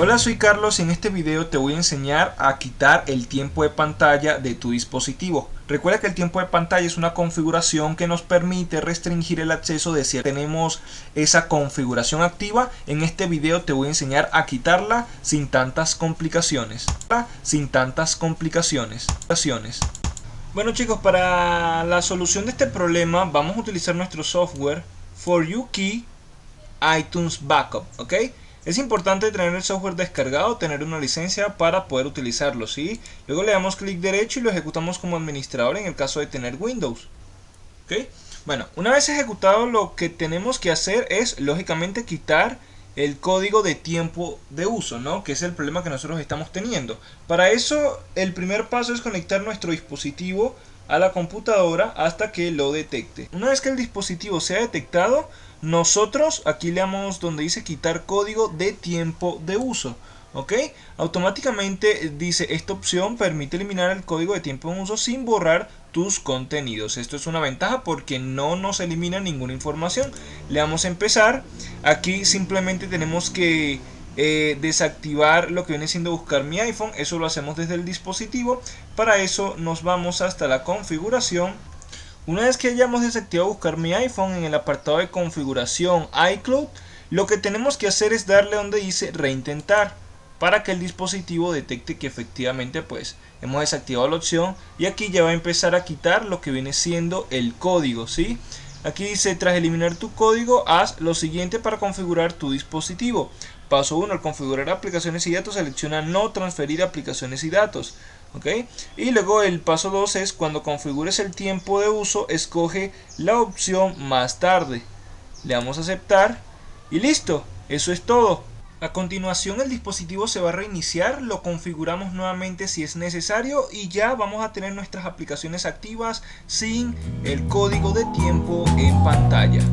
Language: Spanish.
Hola soy Carlos y en este video te voy a enseñar a quitar el tiempo de pantalla de tu dispositivo. Recuerda que el tiempo de pantalla es una configuración que nos permite restringir el acceso de si tenemos esa configuración activa. En este video te voy a enseñar a quitarla sin tantas complicaciones. Sin tantas complicaciones. Bueno chicos, para la solución de este problema vamos a utilizar nuestro software For You Key iTunes Backup, ¿ok? Es importante tener el software descargado, tener una licencia para poder utilizarlo, ¿sí? Luego le damos clic derecho y lo ejecutamos como administrador en el caso de tener Windows. ¿Ok? Bueno, una vez ejecutado lo que tenemos que hacer es, lógicamente, quitar el código de tiempo de uso, ¿no? Que es el problema que nosotros estamos teniendo. Para eso, el primer paso es conectar nuestro dispositivo a la computadora hasta que lo detecte. Una vez que el dispositivo sea detectado, nosotros aquí le damos donde dice quitar código de tiempo de uso. ¿Ok? Automáticamente dice esta opción permite eliminar el código de tiempo de uso sin borrar tus contenidos. Esto es una ventaja porque no nos elimina ninguna información. Le damos a empezar. Aquí simplemente tenemos que eh, desactivar lo que viene siendo buscar mi iPhone. Eso lo hacemos desde el dispositivo. Para eso nos vamos hasta la configuración una vez que hayamos desactivado buscar mi iPhone en el apartado de configuración iCloud, lo que tenemos que hacer es darle donde dice reintentar para que el dispositivo detecte que efectivamente pues hemos desactivado la opción y aquí ya va a empezar a quitar lo que viene siendo el código. Aquí dice tras eliminar tu código haz lo siguiente para configurar tu dispositivo. Paso 1 al configurar aplicaciones y datos selecciona no transferir aplicaciones y datos. Y luego el paso 2 es cuando configures el tiempo de uso, escoge la opción más tarde. Le damos a aceptar y listo, eso es todo. A continuación el dispositivo se va a reiniciar, lo configuramos nuevamente si es necesario y ya vamos a tener nuestras aplicaciones activas sin el código de tiempo en pantalla.